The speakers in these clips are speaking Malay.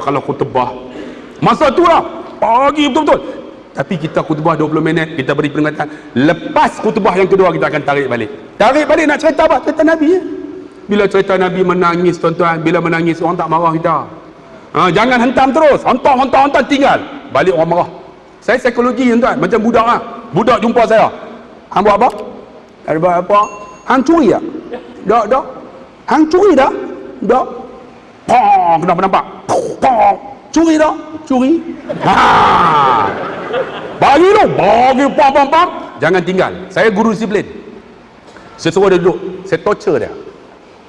kalau khutbah masa tu lah. Pagi betul-betul. Tapi kita khutbah 20 minit kita beri peringatan. Lepas khutbah yang kedua kita akan tarik balik. Tarik balik nak cerita apa? cerita Nabi ya? bila cerita Nabi menangis tuan-tuan bila menangis orang tak marah kita. Ha, jangan hentam terus. Hentam hentam hentam tinggal. Balik orang marah. Saya psikologi tuan-tuan. Macam budak lah budak jumpa saya. Hang buat apa? hang buat apa? hang curi tak? tak tak hang curi tak? tak Pong, kenapa nampak? Pong, curi tak? Curi. Ha. Bagi tu, bagi pong pong pong. Jangan tinggal. Saya guru disiplin. Saya suruh dia duduk. Saya torture dia.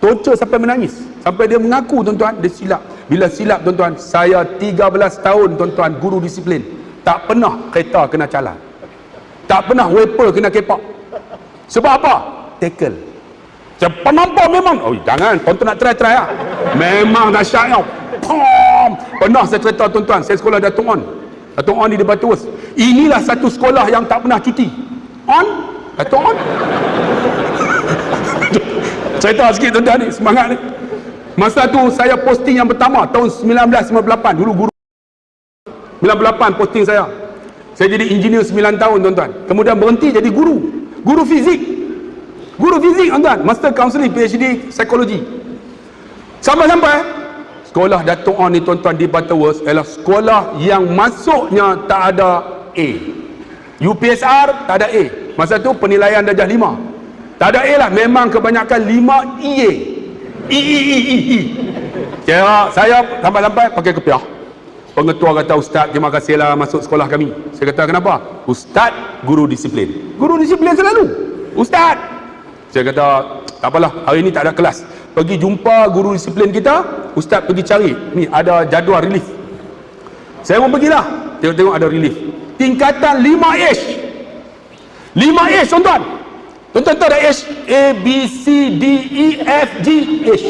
Torture sampai menangis. Sampai dia mengaku tuan-tuan, dia silap. Bila silap tuan-tuan, saya 13 tahun tuan-tuan guru disiplin. Tak pernah kereta kena calan. Tak pernah wiper kena kepak. Sebab apa? Tackle. Cepat nampak memang. Oh, jangan. Tuan-tuan nak try-try lah. Memang dahsyat tau. Pom! Pernah saya cerita tuan-tuan. Saya sekolah Datuk On. Datuk On di Debat Terus. Inilah satu sekolah yang tak pernah cuti. On? Datuk On? cerita sikit tuan-tuan ni. Semangat ni. Masa tu saya posting yang pertama. Tahun 1958. Dulu guru. 98 posting saya. Saya jadi engineer 9 tahun tuan-tuan. Kemudian berhenti jadi guru. Guru fizik. Guru fizik tuan-tuan. Master Counseling PhD Psikologi. Sampai-sampai sekolah Datuk On ni tuan-tuan di Butterworth ialah sekolah yang masuknya tak ada A. UPSR tak ada A. Masa tu penilaian darjah 5. Tak ada A lah. Memang kebanyakan 5 EA. E, E, E, E, E. Kira saya sampai-sampai pakai kepiah. Pengetua kata, Ustaz, terima kasihlah masuk sekolah kami. Saya kata, kenapa? Ustaz, guru disiplin. Guru disiplin selalu. Ustaz. Saya kata, tak apalah, hari ini tak ada kelas. Pergi jumpa guru disiplin kita, Ustaz pergi cari. Ni, ada jadual relief. Saya pun pergilah. Tengok-tengok ada relief. Tingkatan 5H. 5H, tuan-tuan. Tuan-tuan tahu ada H? A, B, C, D, E, F, G, H.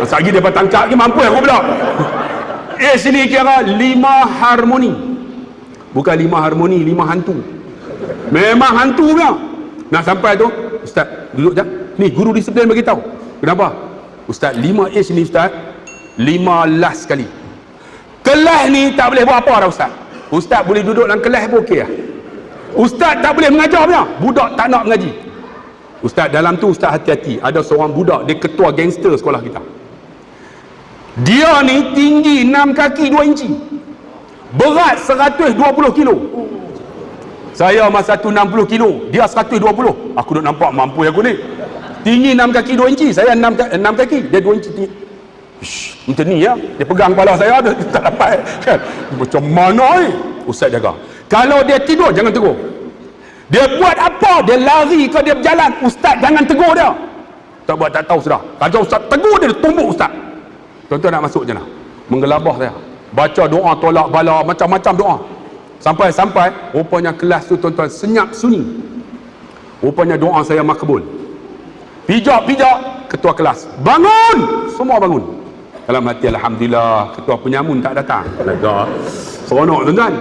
Sekejap lagi dia bertangkap lagi, mampu aku pula. H ni kira lima harmoni. Bukan lima harmoni, lima hantu. Memang hantu punya. Nak sampai tu, Ustaz, duduk je. Ni, guru disiplin bagi tahu. Kenapa? Ustaz, lima H ni Ustaz, lima last sekali. Kelas ni tak boleh buat apa dah Ustaz. Ustaz boleh duduk dalam kelas pun okey lah. Ustaz tak boleh mengajar punya. Budak tak nak mengaji. Ustaz, dalam tu Ustaz hati-hati. Ada seorang budak, dia ketua gangster sekolah kita. Dia ni tinggi 6 kaki 2 inci. Berat 120 kilo. Saya masa tu 60 kilo, dia 120. Aku duk nampak mampu aku ni. Tinggi 6 kaki 2 inci, saya 6, 6 kaki, dia 2 inci tinggi. Shh, macam ni ya. Dia pegang kepala saya, dia tak dapat. Kan? Macam mana ni? Ustaz jaga. Kalau dia tidur, jangan tegur. Dia buat apa? Dia lari ke dia berjalan. Ustaz jangan tegur dia. Tak buat tak tahu sudah. Kalau Ustaz tegur dia, dia tumbuk Ustaz. Tuan-tuan nak masuk je lah. Menggelabah saya. Baca doa tolak bala, macam-macam doa. Sampai-sampai, rupanya kelas tu tuan-tuan senyap sunyi. Rupanya doa saya makbul. Pijak-pijak, ketua kelas. Bangun! Semua bangun. Dalam hati, Alhamdulillah, ketua penyamun tak datang. Lega. Seronok tuan-tuan.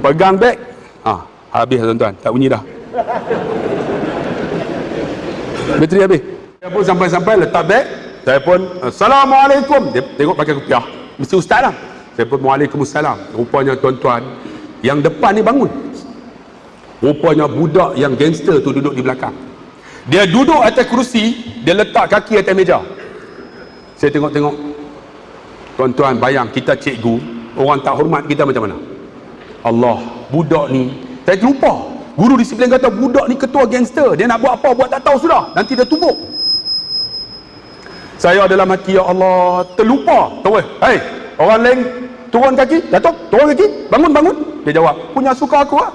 Pegang beg. Ah, habis tuan-tuan. Tak bunyi dah. Bateri habis. Saya pun sampai-sampai letak beg. Saya pun, Assalamualaikum. Dia tengok pakai kopiah. Mesti ustaz lah. Saya pun, Waalaikumsalam. Rupanya tuan-tuan, yang depan ni bangun. Rupanya budak yang gangster tu duduk di belakang. Dia duduk atas kerusi, dia letak kaki atas meja. Saya tengok-tengok. Tuan-tuan, bayang kita cikgu, orang tak hormat kita macam mana? Allah, budak ni, saya terlupa. Guru disiplin kata, budak ni ketua gangster. Dia nak buat apa, buat tak tahu sudah. Nanti dia tumbuk. Saya dalam hati, Ya Allah, terlupa. Tahu eh? Hei, orang lain turun kaki, Datuk, turun kaki, bangun, bangun. Dia jawab, punya suka aku lah.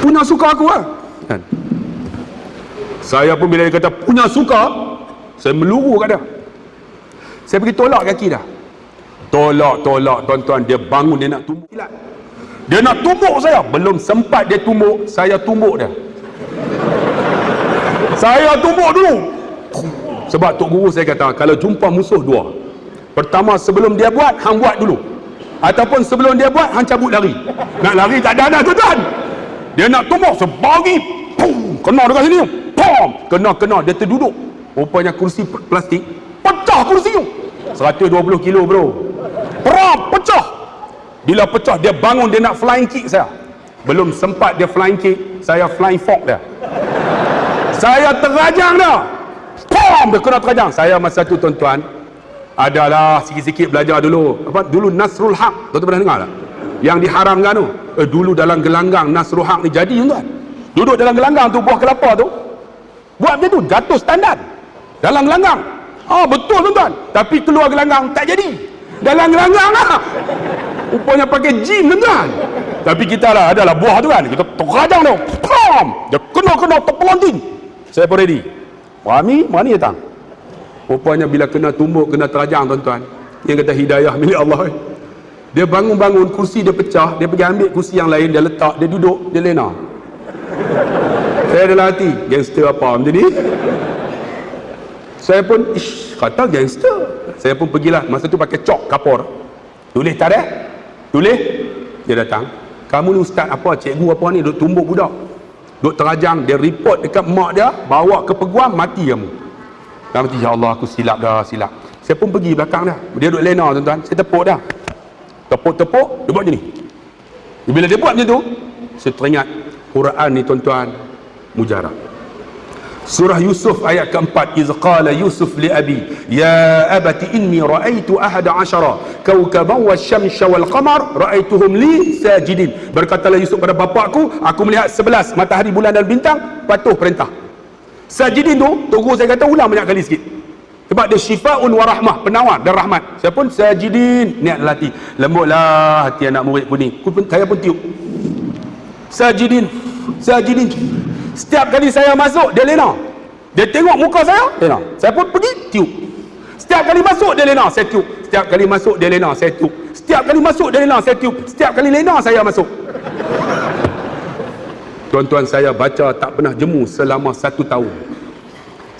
Punya suka aku lah. Kan? Saya pun bila dia kata, punya suka, saya meluru kat dia. Saya pergi tolak kaki dah. Tolak, tolak, tuan-tuan. Dia bangun, dia nak tumbuk. Dia nak tumbuk saya. Belum sempat dia tumbuk, saya tumbuk dia. Saya tumbuk dulu. Sebab Tok Guru saya kata, kalau jumpa musuh dua. Pertama, sebelum dia buat, hang buat dulu. Ataupun sebelum dia buat, hang cabut lari. Nak lari tak ada dah, tuan-tuan. Dia nak tumbuk, sebagi. Pum, kena dekat sini. pom kena-kena. Dia terduduk. Rupanya kursi plastik pecah kursi tu. 120 kilo bro. Perap pecah. Bila pecah dia bangun dia nak flying kick saya. Belum sempat dia flying kick saya flying fork dia. Saya terajang dah pom dia kena terajang. Saya masa tu tuan-tuan adalah sikit-sikit belajar dulu. Apa? Dulu Nasrul Haq tuan-tuan pernah dengar tak? Yang diharamkan tu eh, dulu dalam gelanggang Nasrul Haq ni jadi tuan. Duduk dalam gelanggang tu buah kelapa tu buat macam tu jatuh standar dalam gelanggang. Ah betul tuan-tuan. Tapi keluar gelanggang tak jadi. Dalam gelanggang lah rupanya pakai jin tuan-tuan. Tapi kita lah adalah buah tu kan. Kita terajang tu. Pom! Dia kena-kena terpelanting saya pun ready. Wami, mana datang. Rupanya bila kena tumbuk kena terajang tuan-tuan. Yang kata hidayah milik Allah eh. Dia bangun-bangun kursi dia pecah dia pergi ambil kursi yang lain dia letak dia duduk dia lena. Saya dalam hati gangster apa macam ni? Saya pun ish kata gangster. Saya pun pergilah masa tu pakai cok kapur tulis ada? Tulis? Dia datang. Kamu ni ustaz apa cikgu apa ni? Duk tumbuk budak. Duk terajang dia report dekat mak dia bawa ke peguam mati kamu. Kamu mati ya Allah aku silap dah silap. Saya pun pergi belakang dia dia duk lena tuan-tuan. Saya tepuk dah tepuk-tepuk dia buat macam ni. Bila dia buat macam tu saya teringat Quran ni tuan-tuan mujarab. Surah Yusuf ayat keempat Iz qala Yusuf li abi Ya abati inni ra'aitu ahada asyara Kawkaban wa syamsha wal qamar Ra'aituhum li sajidin Berkatalah Yusuf pada bapakku Aku melihat sebelas matahari bulan dan bintang Patuh perintah. Sajidin tu Tunggu saya kata ulang banyak kali sikit Sebab dia syifa'un wa rahmah Penawar dan rahmat Saya pun sajidin Niat hati Lembutlah hati anak murid ni Saya pun tiup Sajidin Sajidin Setiap kali saya masuk, dia lena. Dia tengok muka saya, lena. Saya pun pergi, tiup. Setiap kali masuk, dia lena, saya tiup. Setiap kali masuk, dia lena, saya tiup. Setiap kali masuk, dia lena, saya tiup. Setiap kali lena, saya masuk. Tuan-tuan saya baca tak pernah jemu selama satu tahun.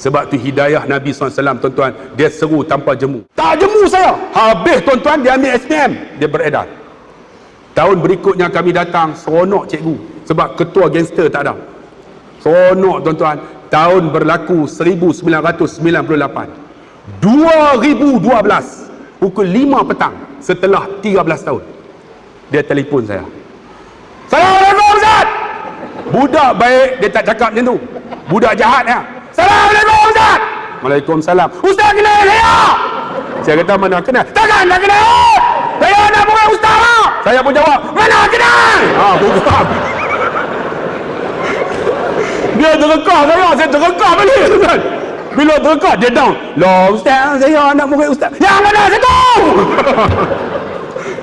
Sebab tu hidayah Nabi SAW, tuan-tuan, dia seru tanpa jemu. Tak jemu saya. Habis tuan-tuan, dia ambil SPM. Dia beredar. Tahun berikutnya kami datang, seronok cikgu. Sebab ketua gangster tak ada. Seronok tuan-tuan. Tahun berlaku 1998. 2012. Pukul 5 petang. Setelah 13 tahun. Dia telefon saya. Assalamualaikum Ustaz. Budak baik dia tak cakap macam tu. Budak jahat ya. Assalamualaikum Ustaz. Waalaikumsalam. Ustaz kenal saya. Saya kata mana kenal? Takkan tak kenal. Saya nak bukan Ustaz. Saya pun jawab, mana kenal? Ha, bukan dia terkekah saya saya terkekah balik tuan bila terkekah dia down lah ustaz saya anak murid ustaz yang mana saya tahu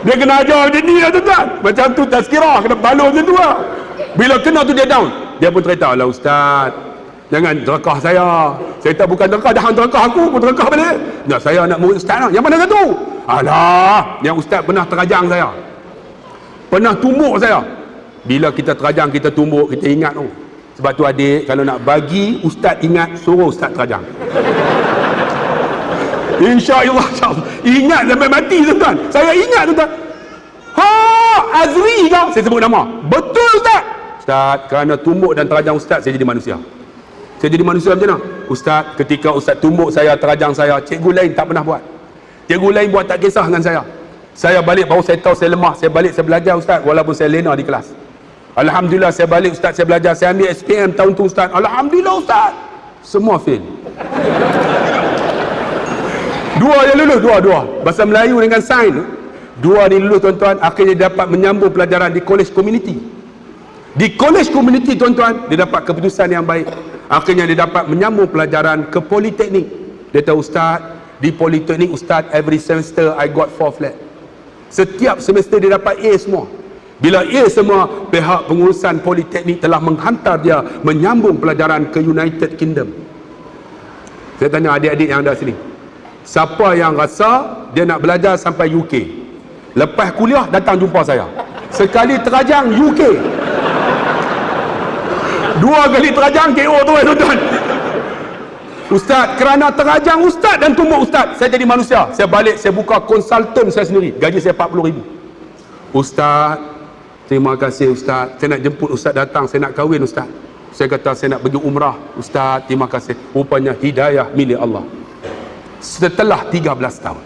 dia kena ajar macam ni lah tuan macam tu tazkirah kena balon macam tu lah bila kena tu dia down dia pun cerita lah ustaz jangan terkekah saya. Saya tak bukan terkekah dah terkekah aku pun terkekah balik. Ya, saya anak murid ustaz lah. Yang mana satu? Alah yang ustaz pernah terajang saya. Pernah tumbuk saya. Bila kita terajang kita tumbuk kita ingat tu. Oh, sebab tu adik kalau nak bagi ustaz ingat suruh ustaz terajang. InsyaAllah insya Ingat sampai mati tuan-tuan. Saya ingat tuan-tuan. Ha Azri ke Saya sebut nama. Betul ustaz Ustaz kerana tumbuk dan terajang ustaz Saya jadi manusia Saya jadi manusia macam mana? Ustaz ketika ustaz tumbuk saya Terajang saya Cikgu lain tak pernah buat. Cikgu lain buat tak kisah dengan saya. Saya balik baru saya tahu saya lemah Saya balik saya belajar ustaz. Walaupun saya lena di kelas. Alhamdulillah saya balik ustaz saya belajar. Saya ambil SPM tahun tu ustaz. Alhamdulillah ustaz. Semua fail. Dua yang lulus dua dua. Bahasa Melayu dengan sains. Dua ni lulus tuan-tuan. Akhirnya dapat menyambung pelajaran di college community. Di college community tuan-tuan dia dapat keputusan yang baik akhirnya dia dapat menyambung pelajaran ke politeknik dia tahu ustaz di politeknik ustaz every semester I got four flat setiap semester dia dapat A semua bila ia semua pihak pengurusan politeknik telah menghantar dia menyambung pelajaran ke United Kingdom. Saya tanya adik-adik yang ada sini. Siapa yang rasa dia nak belajar sampai UK? Lepas kuliah datang jumpa saya. Sekali terajang UK. Dua kali terajang KO tu eh tuan-tuan. Ustaz, kerana terajang ustaz dan tumbuk ustaz, saya jadi manusia. Saya balik, saya buka konsultan saya sendiri. Gaji saya 40 ribu. Ustaz, Terima kasih Ustaz. Saya nak jemput Ustaz datang. Saya nak kahwin Ustaz. saya kata saya nak pergi umrah ustaz terima kasih rupanya hidayah milik Allah setelah 13 tahun